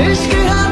Üç gün